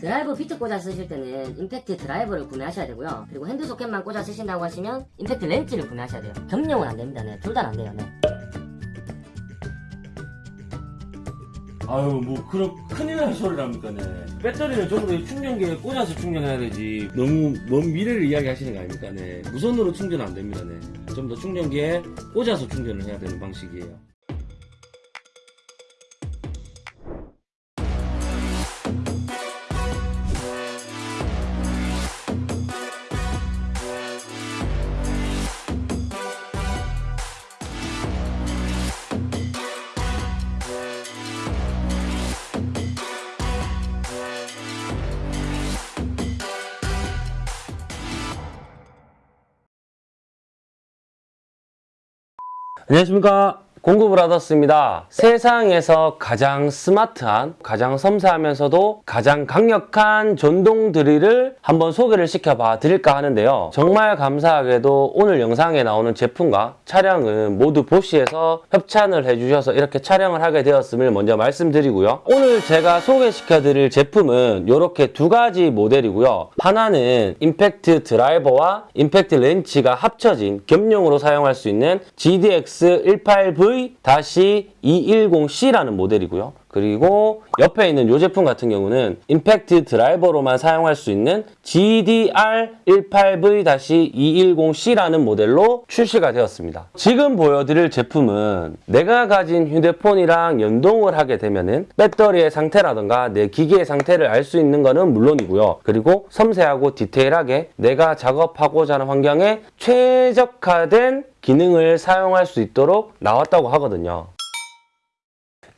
드라이버 비트 꽂아 쓰실 때는 임팩트 드라이버를 구매하셔야 되고요. 그리고 핸드 소켓만 꽂아 쓰신다고 하시면 임팩트 렌치를 구매하셔야 돼요. 겸용은 안 됩니다. 네, 둘 다 안 돼요. 네. 아유 뭐 그런 큰일 날 소리랍니까 네 배터리는 적어도 충전기에 꽂아서 충전해야 되지 너무 먼 미래를 이야기하시는 거 아닙니까 네 무선으로 충전 안 됩니다 네좀 더 충전기에 꽂아서 충전을 해야 되는 방식이에요 안녕하십니까 공구브라더스입니다. 세상에서 가장 스마트한 가장 섬세하면서도 가장 강력한 전동 드릴을 한번 소개를 시켜봐 드릴까 하는데요. 정말 감사하게도 오늘 영상에 나오는 제품과 차량은 모두 보시에서 협찬을 해주셔서 이렇게 촬영을 하게 되었음을 먼저 말씀드리고요. 오늘 제가 소개시켜 드릴 제품은 이렇게 두 가지 모델이고요. 하나는 임팩트 드라이버와 임팩트 렌치가 합쳐진 겸용으로 사용할 수 있는 GDX 18V-210C라는 모델이고요. 그리고 옆에 있는 이 제품 같은 경우는 임팩트 드라이버로만 사용할 수 있는 GDR18V-210C라는 모델로 출시가 되었습니다. 지금 보여드릴 제품은 내가 가진 휴대폰이랑 연동을 하게 되면은 배터리의 상태라든가 내 기기의 상태를 알 수 있는 것은 물론이고요. 그리고 섬세하고 디테일하게 내가 작업하고자 하는 환경에 최적화된 기능을 사용할 수 있도록 나왔다고 하거든요.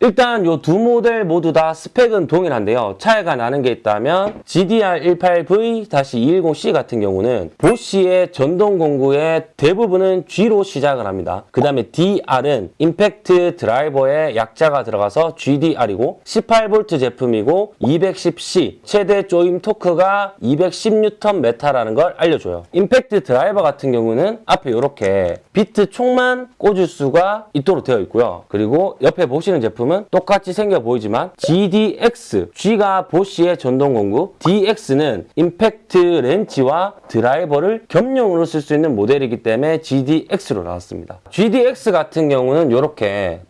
일단 이 두 모델 모두 다 스펙은 동일한데요. 차이가 나는 게 있다면 GDR18V-210C 같은 경우는 보쉬의 전동 공구의 대부분은 G로 시작을 합니다. 그 다음에 DR은 임팩트 드라이버의 약자가 들어가서 GDR이고 18V 제품이고 210C 최대 조임 토크가 210Nm라는 걸 알려줘요. 임팩트 드라이버 같은 경우는 앞에 이렇게 비트 총만 꽂을 수가 있도록 되어 있고요. 그리고 옆에 보시는 제품은 똑같이 생겨 보이지만 GDX, G가 보쉬의 전동 공구, DX는 임팩트 렌치와 드라이버를 겸용으로 쓸 수 있는 모델이기 때문에 GDX로 나왔습니다. GDX 같은 경우는 이렇게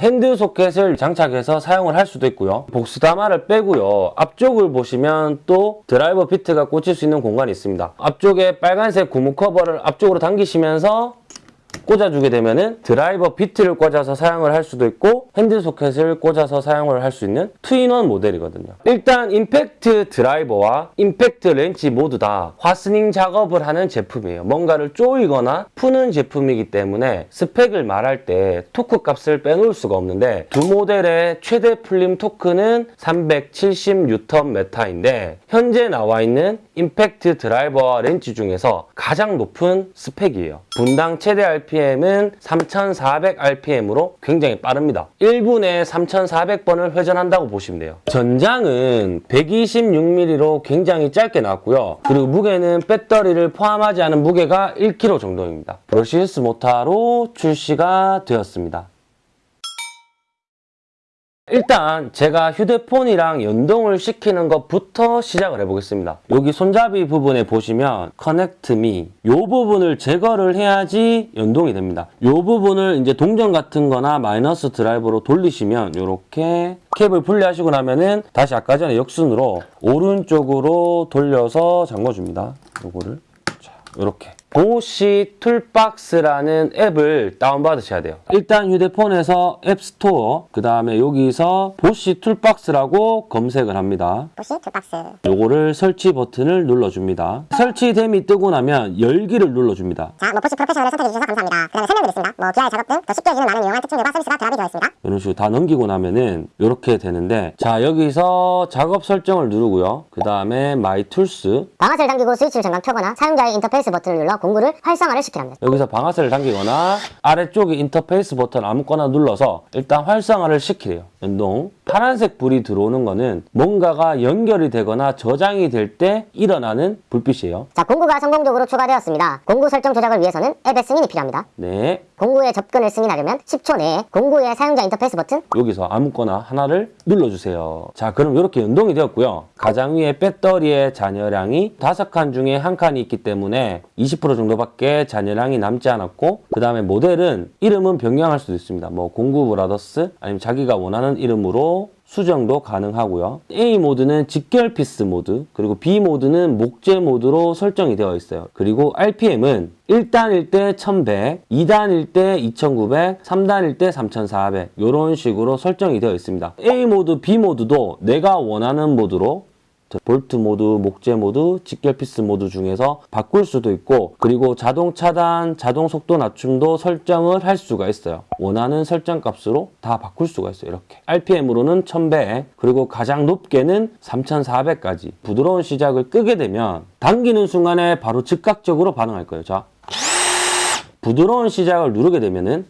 핸드 소켓을 장착해서 사용을 할 수도 있고요. 복스다마를 빼고요. 앞쪽을 보시면 또 드라이버 비트가 꽂힐 수 있는 공간이 있습니다. 앞쪽에 빨간색 고무 커버를 앞쪽으로 당기시면서 꽂아주게 되면은 드라이버 비트를 꽂아서 사용을 할 수도 있고 핸드 소켓을 꽂아서 사용을 할 수 있는 two-in-one 모델이거든요. 일단 임팩트 드라이버와 임팩트 렌치 모두 다 fastening 작업을 하는 제품이에요. 뭔가를 조이거나 푸는 제품이기 때문에 스펙을 말할 때 토크 값을 빼놓을 수가 없는데 두 모델의 최대 풀림 토크는 370Nm인데 현재 나와 있는 임팩트 드라이버와 렌치 중에서 가장 높은 스펙이에요. 분당 최대 RPM은 3400rpm으로 굉장히 빠릅니다. 1분에 3400번을 회전한다고 보시면 돼요. 전장은 126mm로 굉장히 짧게 나왔고요. 그리고 무게는 배터리를 포함하지 않은 무게가 1kg 정도입니다. 브러시스 모터로 출시가 되었습니다. 일단 제가 휴대폰이랑 연동을 시키는 것부터 시작을 해보겠습니다. 여기 손잡이 부분에 보시면 Connect Me 이 부분을 제거를 해야지 연동이 됩니다. 이 부분을 이제 동전 같은 거나 마이너스 드라이버로 돌리시면 이렇게 캡을 분리하시고 나면은 다시 아까 전에 역순으로 오른쪽으로 돌려서 잠궈줍니다. 요거를 자, 이렇게 보쉬 툴박스라는 앱을 다운받으셔야 돼요. 일단 휴대폰에서 앱스토어, 그 다음에 여기서 보쉬 툴박스라고 검색을 합니다. 보쉬 툴박스 요거를 설치 버튼을 눌러줍니다. 설치됨이 뜨고 나면 열기를 눌러줍니다. 자, 뭐 보쉬 프로페셔널을 선택해주셔서 감사합니다 그 다음에 설명드리겠습니다 뭐 귀하의 작업 등 더 쉽게 해주는 많은 유용한 특징들과 서비스가 결합이 되어 있습니다 이런 식으로 다 넘기고 나면은 이렇게 되는데 자 여기서 작업 설정을 누르고요. 그 다음에 My Tools 방아쇠를 당기고 스위치를 잠깐 켜거나 사용자의 인터페이스 버튼을 눌러 공구를 활성화를 시키랍니다 여기서 방아쇠를 당기거나 아래쪽에 인터페이스 버튼 아무거나 눌러서 일단 활성화를 시키래요. 연동. 파란색 불이 들어오는 거는 뭔가가 연결이 되거나 저장이 될 때 일어나는 불빛이에요. 자, 공구가 성공적으로 추가되었습니다. 공구 설정 조작을 위해서는 앱의 승인이 필요합니다. 네. 공구의 접근을 승인하려면 10초 내에 공구의 사용자 인터페이스 버튼 여기서 아무거나 하나를 눌러주세요. 자, 그럼 이렇게 연동이 되었고요. 가장 위에 배터리의 잔여량이 5칸 중에 한 칸이 있기 때문에 20% 정도밖에 잔여량이 남지 않았고 그 다음에 모델은 이름은 변경할 수도 있습니다. 뭐 공구 브라더스 아니면 자기가 원하는 이름으로 수정도 가능하고요. A 모드는 직결 피스 모드, 그리고 B 모드는 목재 모드로 설정이 되어 있어요. 그리고 RPM은 1단일 때 1100, 2단일 때 2900, 3단일 때 3400 이런 식으로 설정이 되어 있습니다. A 모드, B 모드도 내가 원하는 모드로 볼트 모드, 목재 모드, 직결 피스 모드 중에서 바꿀 수도 있고 그리고 자동 차단, 자동 속도 낮춤도 설정을 할 수가 있어요. 원하는 설정 값으로 다 바꿀 수가 있어요. 이렇게. RPM으로는 1100 그리고 가장 높게는 3400까지 부드러운 시작을 끄게 되면 당기는 순간에 바로 즉각적으로 반응할 거예요. 자, 부드러운 시작을 누르게 되면은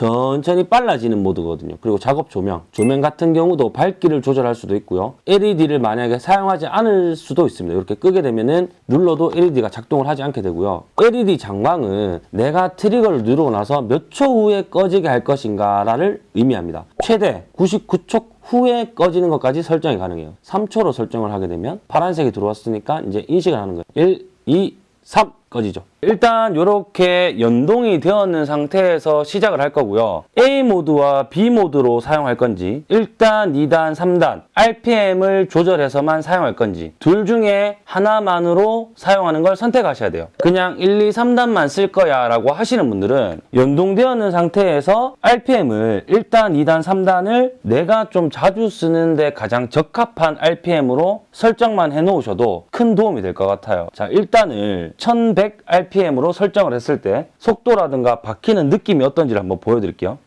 천천히 빨라지는 모드거든요. 그리고 작업 조명. 조명 같은 경우도 밝기를 조절할 수도 있고요. LED를 만약에 사용하지 않을 수도 있습니다. 이렇게 끄게 되면은 눌러도 LED가 작동을 하지 않게 되고요. LED 장광은 내가 트리거를 누르고 나서 몇 초 후에 꺼지게 할 것인가를 의미합니다. 최대 99초 후에 꺼지는 것까지 설정이 가능해요. 3초로 설정을 하게 되면 파란색이 들어왔으니까 이제 인식을 하는 거예요. 1, 2, 3 꺼지죠. 일단 이렇게 연동이 되었는 상태에서 시작을 할 거고요. A 모드와 B 모드로 사용할 건지 1단, 2단, 3단 RPM을 조절해서만 사용할 건지 둘 중에 하나만으로 사용하는 걸 선택하셔야 돼요. 그냥 1, 2, 3단만 쓸 거야 라고 하시는 분들은 연동되었는 상태에서 RPM을 1단, 2단, 3단을 내가 좀 자주 쓰는데 가장 적합한 RPM으로 설정만 해 놓으셔도 큰 도움이 될 것 같아요. 자, 1단을 1100 RPM 으로 설정을 했을 때 속도라든가 박히는 느낌이 어떤지를 한번 보여드릴게요.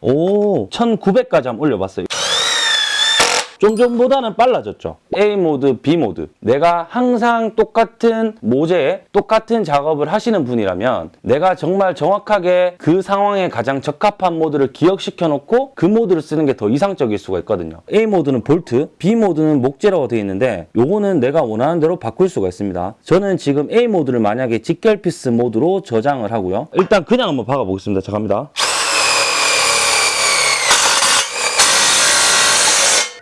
오, 1900까지 한번 올려봤어요. 좀 전보다는 빨라졌죠. A 모드, B 모드. 내가 항상 똑같은 모재에 똑같은 작업을 하시는 분이라면 내가 정말 정확하게 그 상황에 가장 적합한 모드를 기억시켜 놓고 그 모드를 쓰는 게 더 이상적일 수가 있거든요. A 모드는 볼트, B 모드는 목재라고 되어 있는데 요거는 내가 원하는 대로 바꿀 수가 있습니다. 저는 지금 A 모드를 만약에 직결 피스 모드로 저장을 하고요. 일단 그냥 한번 박아 보겠습니다. 자, 갑니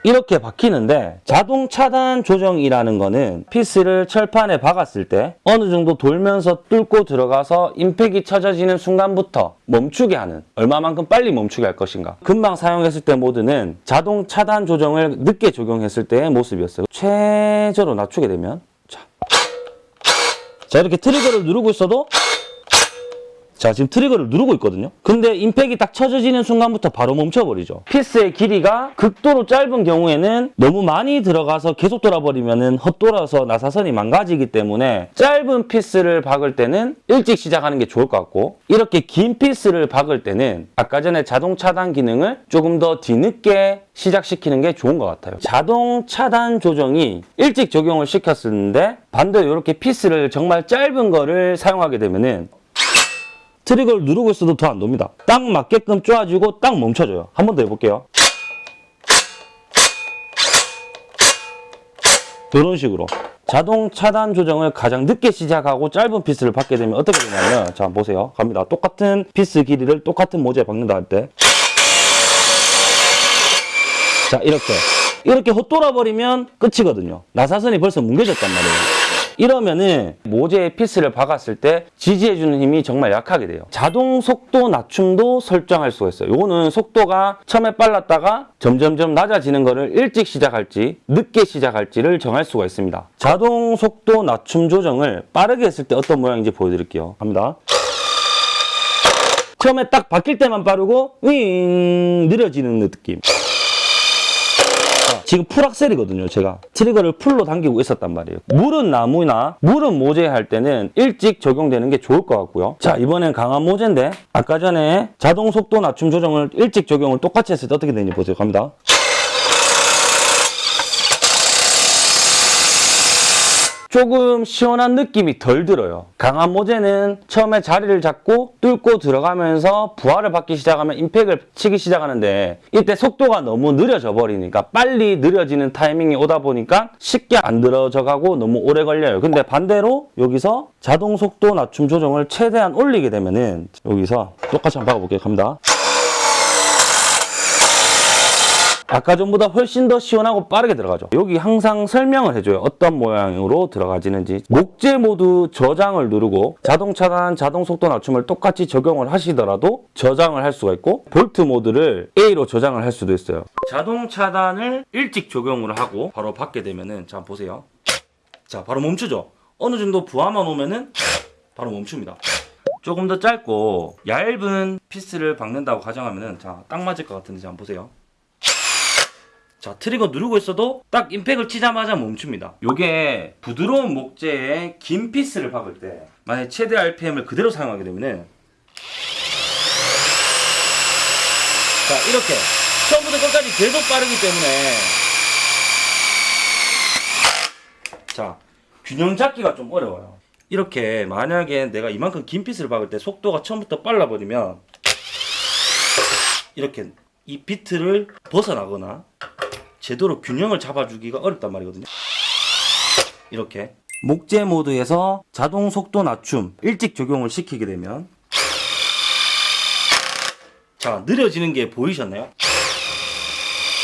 이렇게 박히는데 자동 차단 조정이라는 거는 피스를 철판에 박았을 때 어느 정도 돌면서 뚫고 들어가서 임팩이 쳐져지는 순간부터 멈추게 하는 얼마만큼 빨리 멈추게 할 것인가. 금방 사용했을 때 모드는 자동 차단 조정을 늦게 적용했을 때의 모습이었어요. 최저로 낮추게 되면 자, 자 이렇게 트리거를 누르고 있어도 자 지금 트리거를 누르고 있거든요. 근데 임팩이 딱 쳐져지는 순간부터 바로 멈춰버리죠. 피스의 길이가 극도로 짧은 경우에는 너무 많이 들어가서 계속 돌아버리면 헛돌아서 나사선이 망가지기 때문에 짧은 피스를 박을 때는 일찍 시작하는 게 좋을 것 같고 이렇게 긴 피스를 박을 때는 아까 전에 자동 차단 기능을 조금 더 뒤늦게 시작시키는 게 좋은 것 같아요. 자동 차단 조정이 일찍 적용을 시켰었는데 반대로 이렇게 피스를 정말 짧은 거를 사용하게 되면은 트리거를 누르고 있어도 더 안 돕니다. 딱 맞게끔 쪼아주고 딱 멈춰줘요. 한 번 더 해볼게요. 이런 식으로. 자동 차단 조정을 가장 늦게 시작하고 짧은 피스를 박게 되면 어떻게 되냐면 자 보세요. 갑니다. 똑같은 피스 길이를 똑같은 모재에 박는다 할 때. 자 이렇게. 이렇게 헛돌아 버리면 끝이거든요. 나사선이 벌써 뭉개졌단 말이에요 이러면은 모재에 피스를 박았을 때 지지해주는 힘이 정말 약하게 돼요. 자동 속도 낮춤도 설정할 수가 있어요. 요거는 속도가 처음에 빨랐다가 점점점 낮아지는 거를 일찍 시작할지 늦게 시작할지를 정할 수가 있습니다. 자동 속도 낮춤 조정을 빠르게 했을 때 어떤 모양인지 보여드릴게요. 갑니다. 처음에 딱 바뀔 때만 빠르고 윙 느려지는 느낌. 지금 풀악셀이거든요 제가. 트리거를 풀로 당기고 있었단 말이에요. 물은 나무나 물은 모재 할 때는 일찍 적용되는 게 좋을 것 같고요. 자 이번엔 강한 모재인데 아까 전에 자동 속도 낮춤 조정을 일찍 적용을 똑같이 했을 때 어떻게 되는지 보세요. 갑니다 조금 시원한 느낌이 덜 들어요. 강한 모재는 처음에 자리를 잡고 뚫고 들어가면서 부하를 받기 시작하면 임팩을 치기 시작하는데 이때 속도가 너무 느려져 버리니까 빨리 느려지는 타이밍이 오다 보니까 쉽게 안 들어져 가고 너무 오래 걸려요. 근데 반대로 여기서 자동 속도 낮춤 조정을 최대한 올리게 되면은 여기서 똑같이 한번 박아볼게요. 갑니다. 아까 전보다 훨씬 더 시원하고 빠르게 들어가죠. 여기 항상 설명을 해줘요. 어떤 모양으로 들어가지는지. 목재 모두 저장을 누르고 자동 차단, 자동 속도 낮춤을 똑같이 적용을 하시더라도 저장을 할 수가 있고 볼트 모드를 A로 저장을 할 수도 있어요. 자동 차단을 일찍 적용을 하고 바로 받게 되면은 자 보세요. 자 바로 멈추죠. 어느 정도 부하만 오면은 바로 멈춥니다. 조금 더 짧고 얇은 피스를 박는다고 가정하면은 자 딱 맞을 것 같은데 자 한번 보세요. 자 트리거 누르고 있어도 딱 임팩을 치자마자 멈춥니다. 요게 부드러운 목재에 긴 피스를 박을 때 만약 최대 RPM을 그대로 사용하게 되면은 자 이렇게 처음부터 끝까지 계속 빠르기 때문에 자 균형 잡기가 좀 어려워요. 이렇게 만약에 내가 이만큼 긴 피스를 박을 때 속도가 처음부터 빨라버리면 이렇게 이 비트를 벗어나거나 제대로 균형을 잡아주기가 어렵단 말이거든요. 이렇게 목재 모드에서 자동 속도 낮춤 일찍 적용을 시키게 되면 자 느려지는 게 보이셨나요?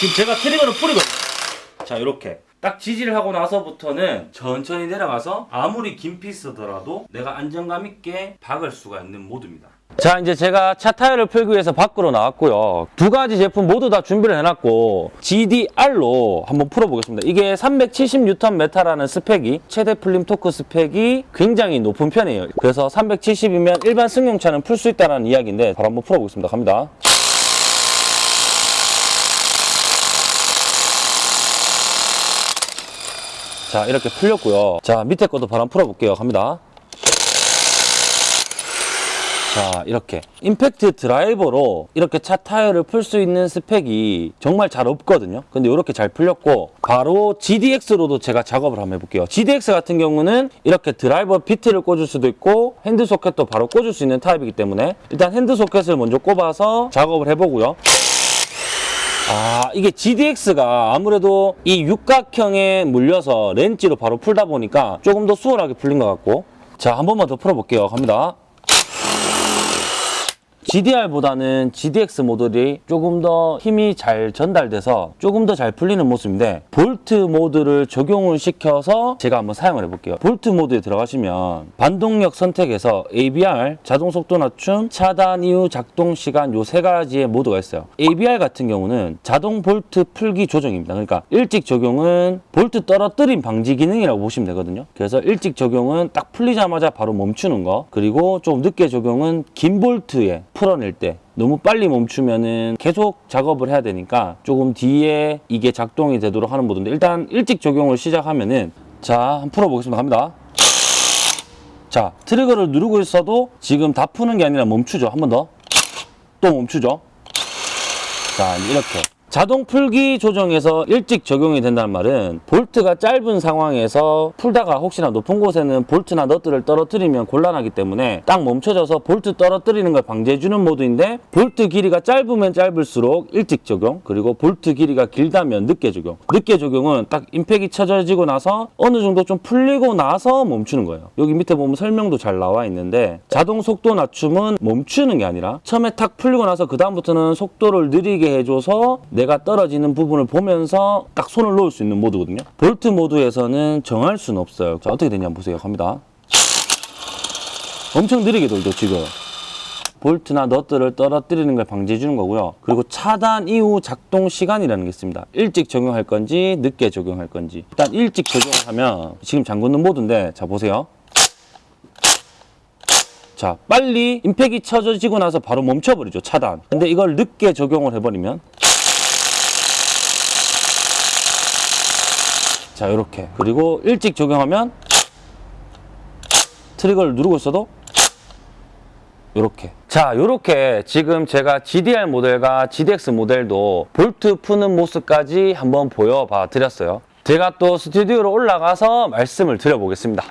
지금 제가 트리거를 뿌리거든요. 자 이렇게 딱 지지를 하고 나서부터는 천천히 내려가서 아무리 긴 피스더라도 내가 안정감 있게 박을 수가 있는 모드입니다. 자 이제 제가 차 타이어를 풀기 위해서 밖으로 나왔고요. 두 가지 제품 모두 다 준비를 해놨고 GDR로 한번 풀어보겠습니다. 이게 370Nm라는 스펙이 최대 풀림 토크 스펙이 굉장히 높은 편이에요. 그래서 370이면 일반 승용차는 풀 수 있다는 이야기인데 바로 한번 풀어보겠습니다. 갑니다. 자 이렇게 풀렸고요. 자 밑에 것도 바로 한번 풀어볼게요. 갑니다 자 이렇게. 임팩트 드라이버로 이렇게 차 타이어를 풀 수 있는 스펙이 정말 잘 없거든요. 근데 이렇게 잘 풀렸고 바로 GDX로도 제가 작업을 한번 해볼게요. GDX 같은 경우는 이렇게 드라이버 비트를 꽂을 수도 있고 핸드 소켓도 바로 꽂을 수 있는 타입이기 때문에 일단 핸드 소켓을 먼저 꼽아서 작업을 해보고요. 아 이게 GDX가 아무래도 이 육각형에 물려서 렌치로 바로 풀다 보니까 조금 더 수월하게 풀린 것 같고. 자 한 번만 더 풀어볼게요. 갑니다 GDR보다는 GDX 모델이 조금 더 힘이 잘 전달돼서 조금 더 잘 풀리는 모습인데 볼트 모드를 적용을 시켜서 제가 한번 사용을 해볼게요. 볼트 모드에 들어가시면 반동력 선택에서 ABR, 자동 속도 낮춤, 차단 이후 작동 시간 요 세 가지의 모드가 있어요. ABR 같은 경우는 자동 볼트 풀기 조정입니다. 그러니까 일찍 적용은 볼트 떨어뜨림 방지 기능이라고 보시면 되거든요. 그래서 일찍 적용은 딱 풀리자마자 바로 멈추는 거. 그리고 좀 늦게 적용은 긴 볼트에 풀어낼 때 너무 빨리 멈추면은 계속 작업을 해야 되니까 조금 뒤에 이게 작동이 되도록 하는 모드인데 일단 일찍 적용을 시작하면은 자 한번 풀어보겠습니다. 갑니다. 자 트리거를 누르고 있어도 지금 다 푸는 게 아니라 멈추죠. 한 번 더. 또 멈추죠. 자 이렇게 자동 풀기 조정에서 일찍 적용이 된다는 말은 볼트가 짧은 상황에서 풀다가 혹시나 높은 곳에는 볼트나 너트를 떨어뜨리면 곤란하기 때문에 딱 멈춰져서 볼트 떨어뜨리는 걸 방지해주는 모드인데 볼트 길이가 짧으면 짧을수록 일찍 적용 그리고 볼트 길이가 길다면 늦게 적용. 늦게 적용은 딱 임팩이 쳐져지고 나서 어느 정도 좀 풀리고 나서 멈추는 거예요. 여기 밑에 보면 설명도 잘 나와 있는데 자동 속도 낮춤은 멈추는 게 아니라 처음에 탁 풀리고 나서 그 다음부터는 속도를 느리게 해줘서 내가 떨어지는 부분을 보면서 딱 손을 놓을 수 있는 모드거든요. 볼트 모드에서는 정할 수는 없어요. 자 어떻게 되냐 보세요. 갑니다. 엄청 느리게 돌죠 지금. 볼트나 너트를 떨어뜨리는 걸 방지해 주는 거고요. 그리고 차단 이후 작동 시간이라는 게 있습니다. 일찍 적용할 건지 늦게 적용할 건지. 일단 일찍 적용을 하면 지금 잠그는 모드인데 자 보세요. 자 빨리 임팩이 쳐지고 나서 바로 멈춰버리죠 차단. 근데 이걸 늦게 적용을 해버리면 자 이렇게. 그리고 일찍 적용하면 트리거를 누르고 있어도 요렇게. 자 요렇게 지금 제가 GDR 모델과 GDX 모델도 볼트 푸는 모습까지 한번 보여봐 드렸어요. 제가 또 스튜디오로 올라가서 말씀을 드려보겠습니다.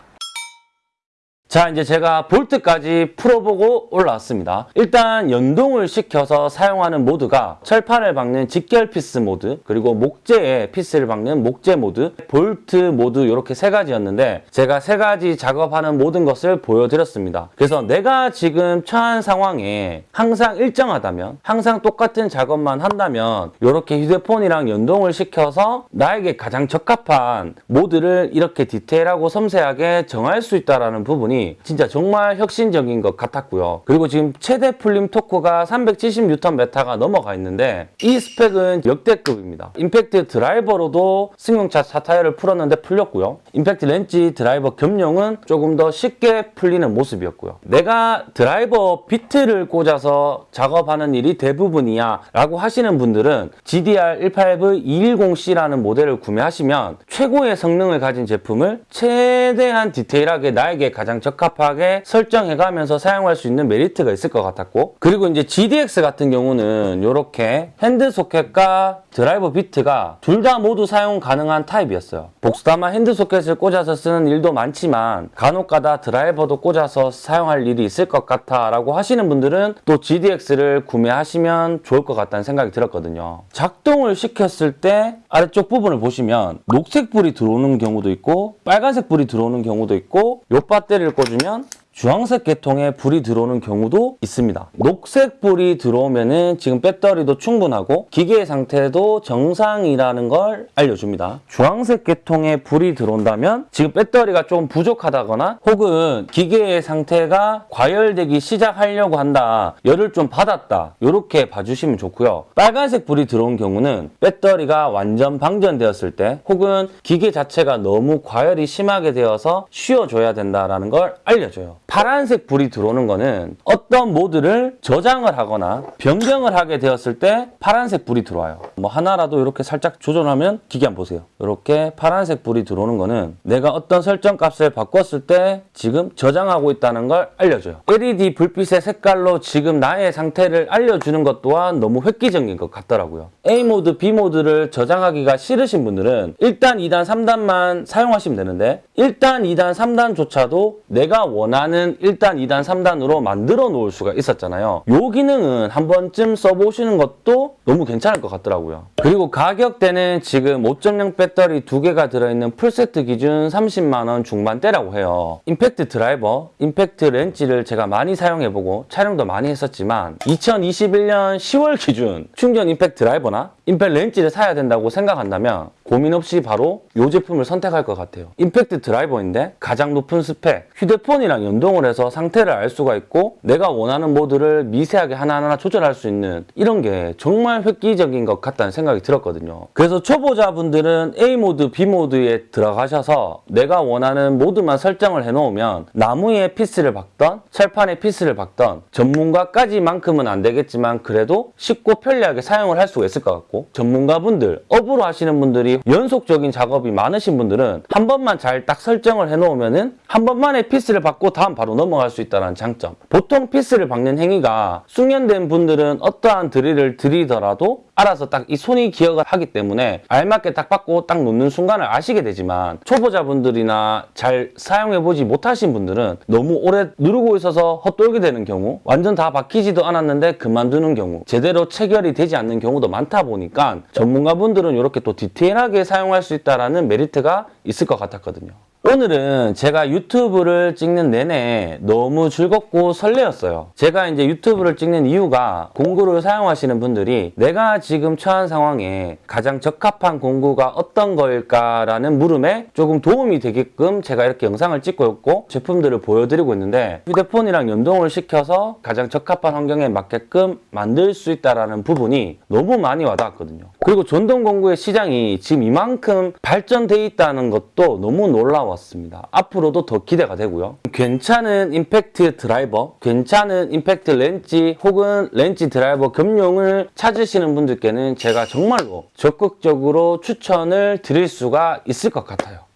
자 이제 제가 볼트까지 풀어보고 올라왔습니다. 일단 연동을 시켜서 사용하는 모드가 철판을 박는 직결 피스 모드 그리고 목재에 피스를 박는 목재 모드 볼트 모드 이렇게 세 가지였는데 제가 세 가지 작업하는 모든 것을 보여드렸습니다. 그래서 내가 지금 처한 상황에 항상 일정하다면 항상 똑같은 작업만 한다면 이렇게 휴대폰이랑 연동을 시켜서 나에게 가장 적합한 모드를 이렇게 디테일하고 섬세하게 정할 수 있다는 부분이 진짜 정말 혁신적인 것 같았고요. 그리고 지금 최대 풀림 토크가 370N 메타가 넘어가 있는데 이 스펙은 역대급입니다. 임팩트 드라이버로도 승용차 차 타이어를 풀었는데 풀렸고요. 임팩트 렌치 드라이버 겸용은 조금 더 쉽게 풀리는 모습이었고요. 내가 드라이버 비트를 꽂아서 작업하는 일이 대부분이야 라고 하시는 분들은 GDR 185V210C라는 모델을 구매하시면 최고의 성능을 가진 제품을 최대한 디테일하게 나에게 가장 적합하게 설정해 가면서 사용할 수 있는 메리트가 있을 것 같았고 그리고 이제 GDX 같은 경우는 이렇게 핸드 소켓과 드라이버 비트가 둘 다 모두 사용 가능한 타입이었어요. 복스다마 핸드 소켓을 꽂아서 쓰는 일도 많지만 간혹가다 드라이버도 꽂아서 사용할 일이 있을 것 같아 라고 하시는 분들은 또 GDX를 구매하시면 좋을 것 같다는 생각이 들었거든요. 작동을 시켰을 때 아래쪽 부분을 보시면 녹색 불이 들어오는 경우도 있고 빨간색 불이 들어오는 경우도 있고 요 배터리를 꽂으면 주황색 계통의 불이 들어오는 경우도 있습니다. 녹색 불이 들어오면 은 지금 배터리도 충분하고 기계의 상태도 정상이라는 걸 알려줍니다. 주황색 계통의 불이 들어온다면 지금 배터리가 좀 부족하다거나 혹은 기계의 상태가 과열되기 시작하려고 한다. 열을 좀 받았다. 이렇게 봐주시면 좋고요. 빨간색 불이 들어온 경우는 배터리가 완전 방전되었을 때 혹은 기계 자체가 너무 과열이 심하게 되어서 쉬어줘야 된다는 걸 알려줘요. 파란색 불이 들어오는 거는 어떤 모드를 저장을 하거나 변경을 하게 되었을 때 파란색 불이 들어와요. 뭐 하나라도 이렇게 살짝 조절하면 기계 한번 보세요. 이렇게 파란색 불이 들어오는 거는 내가 어떤 설정 값을 바꿨을 때 지금 저장하고 있다는 걸 알려줘요. LED 불빛의 색깔로 지금 나의 상태를 알려주는 것 또한 너무 획기적인 것 같더라고요. A 모드, B 모드를 저장하기가 싫으신 분들은 1단, 2단, 3단만 사용하시면 되는데 1단, 2단, 3단조차도 내가 원하는 1단, 2단, 3단으로 만들어 놓을 수가 있었잖아요. 요 기능은 한 번쯤 써보시는 것도 너무 괜찮을 것 같더라고요. 그리고 가격대는 지금 5.0 배터리 두 개가 들어있는 풀세트 기준 30만원 중반대라고 해요. 임팩트 드라이버, 임팩트 렌치를 제가 많이 사용해보고 촬영도 많이 했었지만 2021년 10월 기준 충전 임팩트 드라이버나 임팩트 렌치를 사야 된다고 생각한다면 고민 없이 바로 이 제품을 선택할 것 같아요. 임팩트 드라이버인데 가장 높은 스펙, 휴대폰이랑 연동을 해서 상태를 알 수가 있고 내가 원하는 모드를 미세하게 하나하나 조절할 수 있는 이런 게 정말 획기적인 것 같다는 생각이 들었거든요. 그래서 초보자분들은 A 모드, B 모드에 들어가셔서 내가 원하는 모드만 설정을 해놓으면 나무에 피스를 박던 철판에 피스를 박던 전문가까지만큼은 안 되겠지만 그래도 쉽고 편리하게 사용을 할 수가 있을 것 같고 전문가분들, 업으로 하시는 분들이 연속적인 작업이 많으신 분들은 한 번만 잘 딱 설정을 해놓으면은 한 번만에 피스를 박고 다음 바로 넘어갈 수 있다는 장점. 보통 피스를 박는 행위가 숙련된 분들은 어떠한 드릴을 들이더라도 알아서 딱 이 손이 기억을 하기 때문에 알맞게 딱 박고 딱 놓는 순간을 아시게 되지만 초보자분들이나 잘 사용해보지 못하신 분들은 너무 오래 누르고 있어서 헛돌게 되는 경우 완전 다 박히지도 않았는데 그만두는 경우 제대로 체결이 되지 않는 경우도 많다 보니까 전문가분들은 이렇게 또 디테일하게 사용할 수 있다는 메리트가 있을 것 같았거든요. 오늘은 제가 유튜브를 찍는 내내 너무 즐겁고 설레었어요. 제가 이제 유튜브를 찍는 이유가 공구를 사용하시는 분들이 내가 지금 처한 상황에 가장 적합한 공구가 어떤 걸까라는 물음에 조금 도움이 되게끔 제가 이렇게 영상을 찍고 있고 제품들을 보여드리고 있는데 휴대폰이랑 연동을 시켜서 가장 적합한 환경에 맞게끔 만들 수 있다는 부분이 너무 많이 와닿았거든요. 그리고 전동 공구의 시장이 지금 이만큼 발전돼 있다는 것도 너무 놀라 웠습니다. 앞으로도 더 기대가 되고요. 괜찮은 임팩트 드라이버, 괜찮은 임팩트 렌치 혹은 렌치 드라이버 겸용을 찾으시는 분들께는 제가 정말로 적극적으로 추천을 드릴 수가 있을 것 같아요.